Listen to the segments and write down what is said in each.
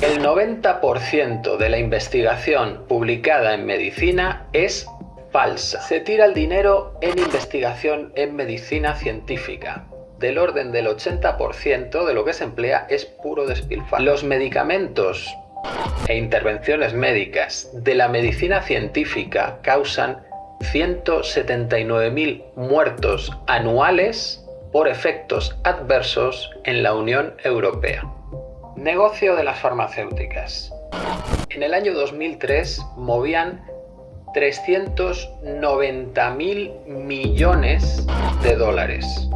El 90% de la investigación publicada en medicina es falsa. Se tira el dinero en investigación en medicina científica. Del orden del 80% de lo que se emplea es puro despilfarro. Los medicamentos e intervenciones médicas de la medicina científica causan 179.000 muertos anuales por efectos adversos en la Unión Europea. Negocio de las farmacéuticas. En el año 2003 movían 390.000 millones de dólares.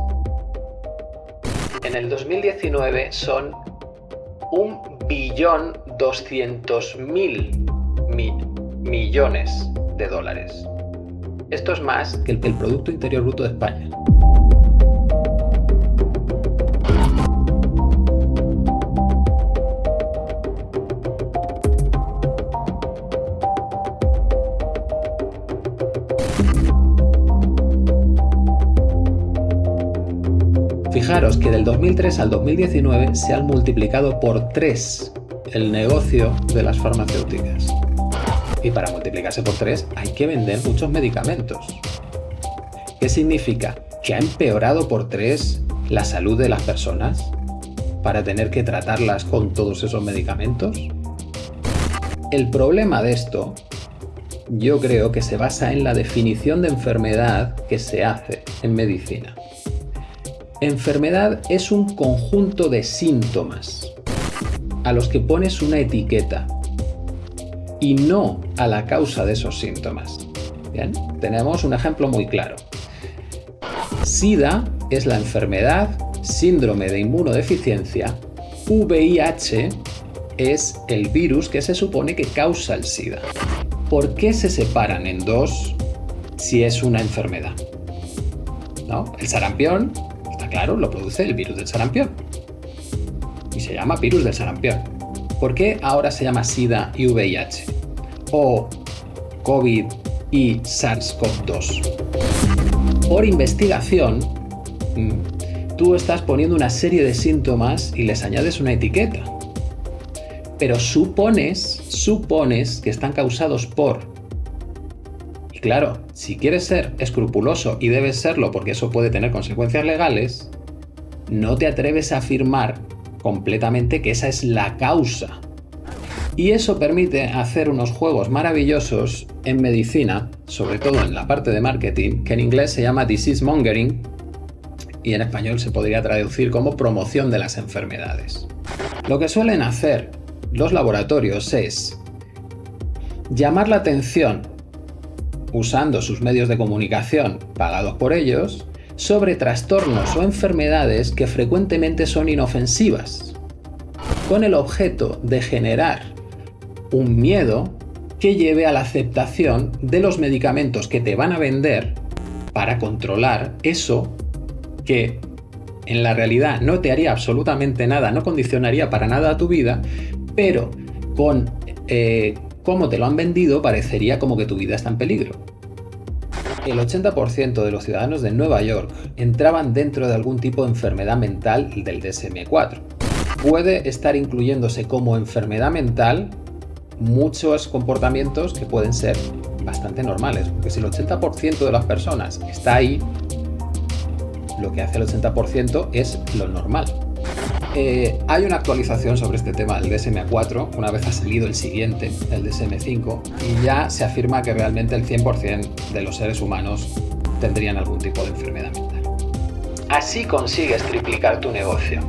En el 2019 son un billón 200 mil millones de dólares. Esto es más que el Producto Interior Bruto de España. Fijaros que del 2003 al 2019 se han multiplicado por 3 el negocio de las farmacéuticas. Y para multiplicarse por 3 hay que vender muchos medicamentos. ¿Qué significa? ¿Que ha empeorado por 3 la salud de las personas? ¿Para tener que tratarlas con todos esos medicamentos? El problema de esto yo creo que se basa en la definición de enfermedad que se hace en medicina. Enfermedad es un conjunto de síntomas a los que pones una etiqueta y no a la causa de esos síntomas. Bien, tenemos un ejemplo muy claro. SIDA es la enfermedad, síndrome de inmunodeficiencia, VIH es el virus que se supone que causa el SIDA. ¿Por qué se separan en dos si es una enfermedad? ¿No? El sarampión claro, lo produce el virus del sarampión. Y se llama virus del sarampión. ¿Por qué ahora se llama SIDA y VIH? O COVID y SARS-CoV-2. Por investigación, mm, tú estás poniendo una serie de síntomas y les añades una etiqueta. Pero supones, supones que están causados por claro, si quieres ser escrupuloso y debes serlo porque eso puede tener consecuencias legales, no te atreves a afirmar completamente que esa es la causa. Y eso permite hacer unos juegos maravillosos en medicina, sobre todo en la parte de marketing, que en inglés se llama disease mongering y en español se podría traducir como promoción de las enfermedades. Lo que suelen hacer los laboratorios es llamar la atención usando sus medios de comunicación pagados por ellos, sobre trastornos o enfermedades que frecuentemente son inofensivas, con el objeto de generar un miedo que lleve a la aceptación de los medicamentos que te van a vender para controlar eso que en la realidad no te haría absolutamente nada, no condicionaría para nada a tu vida, pero con eh, cómo te lo han vendido, parecería como que tu vida está en peligro. El 80% de los ciudadanos de Nueva York entraban dentro de algún tipo de enfermedad mental del DSM-4. Puede estar incluyéndose como enfermedad mental muchos comportamientos que pueden ser bastante normales, porque si el 80% de las personas está ahí, lo que hace el 80% es lo normal. Eh, hay una actualización sobre este tema del DSM-4, una vez ha salido el siguiente, el DSM-5, y ya se afirma que realmente el 100% de los seres humanos tendrían algún tipo de enfermedad mental. Así consigues triplicar tu negocio.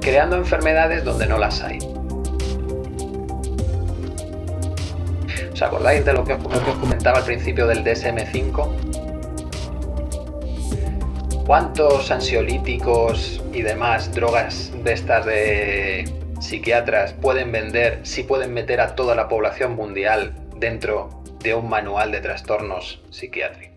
Creando enfermedades donde no las hay. ¿Os acordáis de lo que os comentaba al principio del DSM-5? ¿Cuántos ansiolíticos y demás drogas de estas de psiquiatras pueden vender si pueden meter a toda la población mundial dentro de un manual de trastornos psiquiátricos?